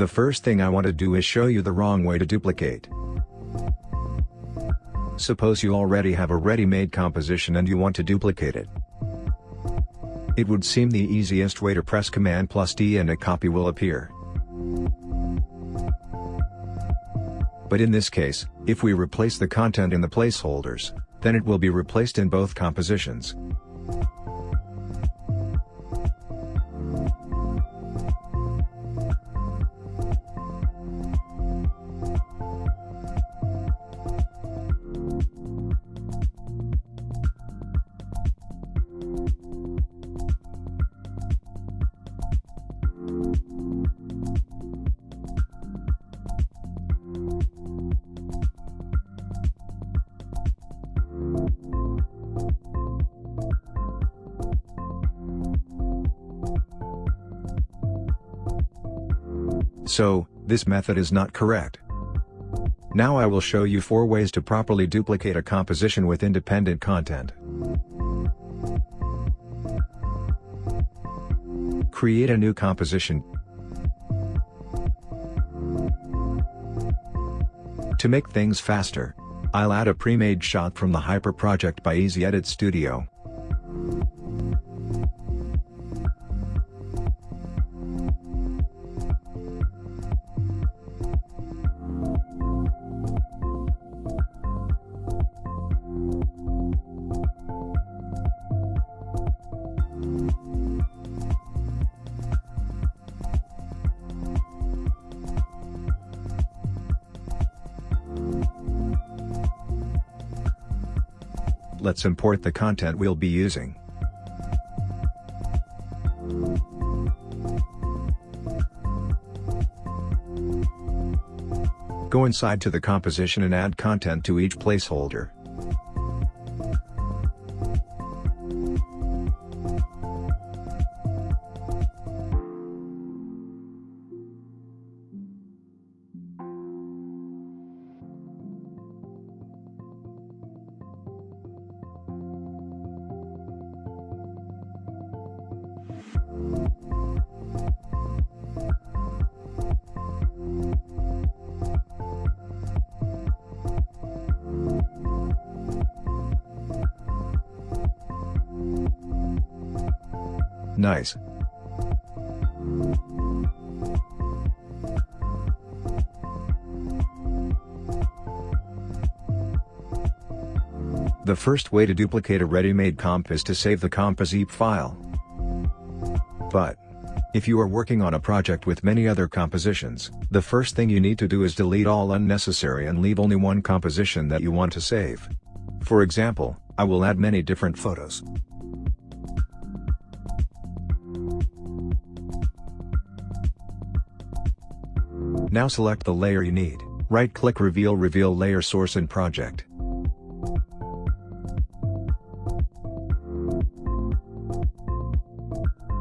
The first thing I want to do is show you the wrong way to duplicate. Suppose you already have a ready-made composition and you want to duplicate it. It would seem the easiest way to press Command plus D and a copy will appear. But in this case, if we replace the content in the placeholders, then it will be replaced in both compositions. So, this method is not correct. Now I will show you 4 ways to properly duplicate a composition with independent content. Create a new composition. To make things faster, I'll add a pre-made shot from the Hyper project by Easy Edit Studio. Let's import the content we'll be using. Go inside to the composition and add content to each placeholder. Nice. The first way to duplicate a ready-made comp is to save the comp as ZIP file. But, if you are working on a project with many other compositions, the first thing you need to do is delete all unnecessary and leave only one composition that you want to save. For example, I will add many different photos. Now select the layer you need, right-click Reveal Reveal Layer Source and Project.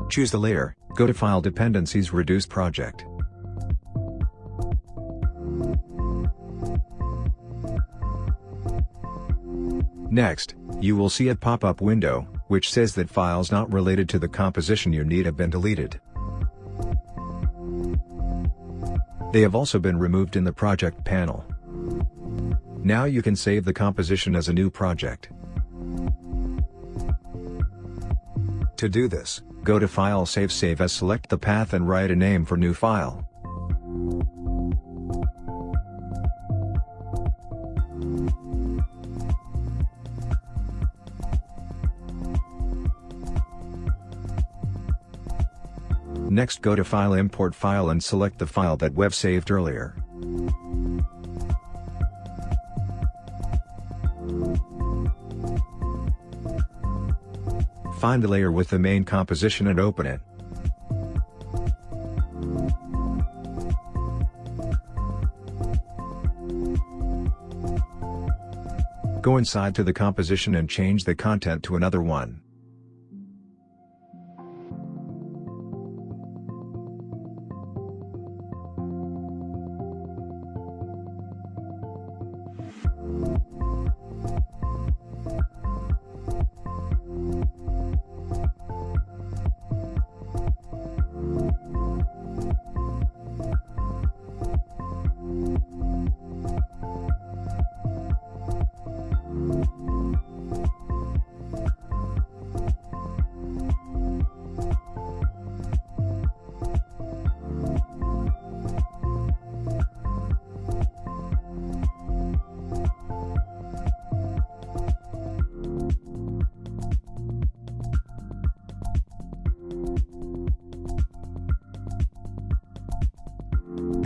Choose the layer, go to File Dependencies Reduce Project. Next, you will see a pop-up window, which says that files not related to the composition you need have been deleted. They have also been removed in the project panel. Now you can save the composition as a new project. To do this, go to File Save Save as select the path and write a name for new file. Next go to File Import File and select the file that we've saved earlier. Find the layer with the main composition and open it. Go inside to the composition and change the content to another one.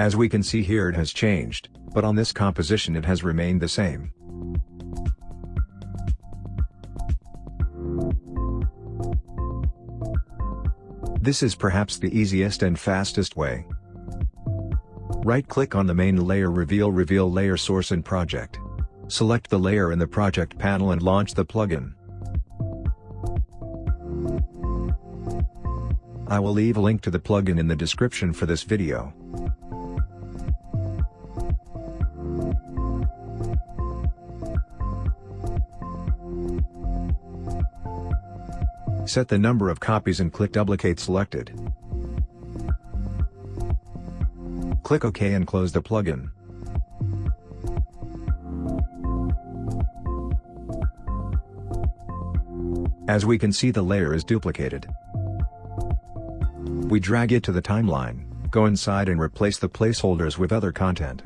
As we can see here it has changed, but on this composition it has remained the same. This is perhaps the easiest and fastest way. Right-click on the main layer Reveal Reveal Layer Source and Project. Select the layer in the project panel and launch the plugin. I will leave a link to the plugin in the description for this video. Set the number of copies and click Duplicate selected. Click OK and close the plugin. As we can see the layer is duplicated. We drag it to the timeline, go inside and replace the placeholders with other content.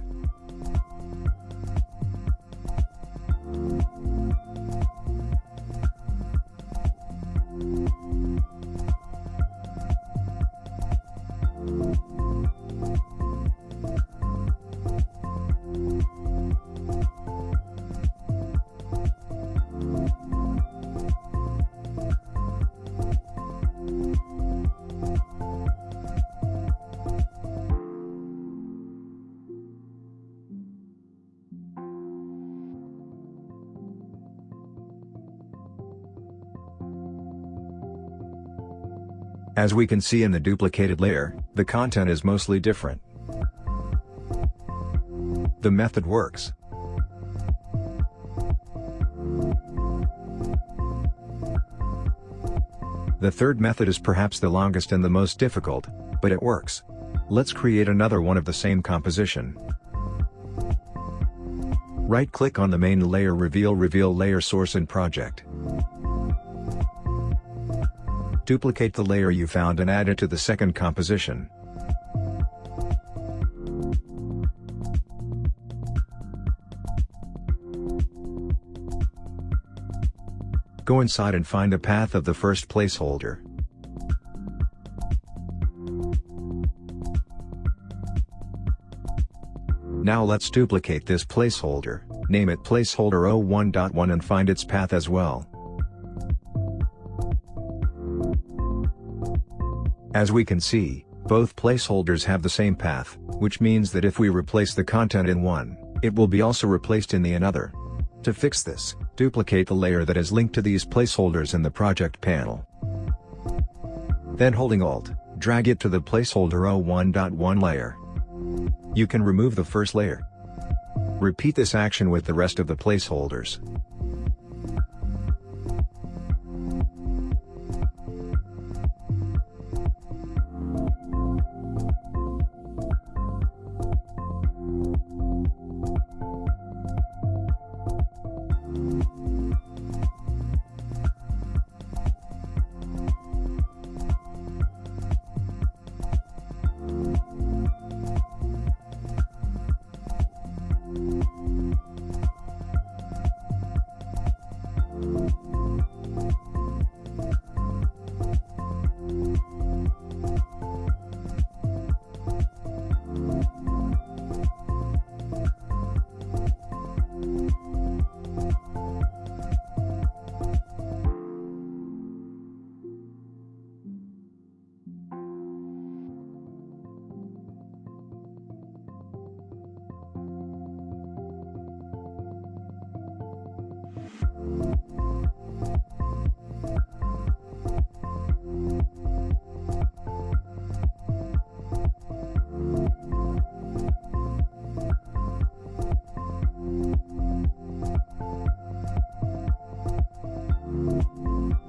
As we can see in the duplicated layer, the content is mostly different. The method works. The third method is perhaps the longest and the most difficult, but it works. Let's create another one of the same composition. Right-click on the main layer Reveal Reveal Layer Source and Project. Duplicate the layer you found and add it to the second composition. Go inside and find the path of the first placeholder. Now let's duplicate this placeholder, name it placeholder 01.1 and find its path as well. As we can see, both placeholders have the same path, which means that if we replace the content in one, it will be also replaced in the another. To fix this, duplicate the layer that is linked to these placeholders in the project panel. Then holding Alt, drag it to the placeholder 01.1 layer. You can remove the first layer. Repeat this action with the rest of the placeholders.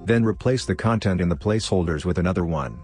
Then replace the content in the placeholders with another one.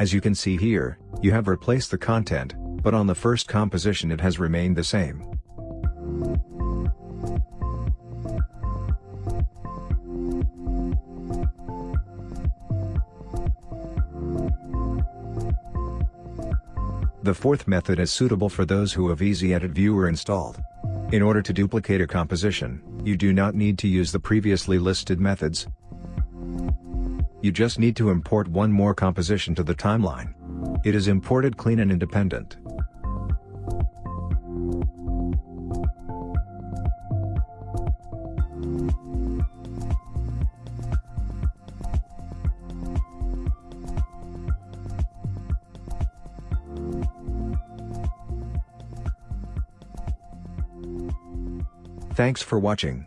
As you can see here, you have replaced the content, but on the first composition it has remained the same. The fourth method is suitable for those who have Easy Edit Viewer installed. In order to duplicate a composition, you do not need to use the previously listed methods. You just need to import one more composition to the timeline. It is imported clean and independent. Thanks for watching.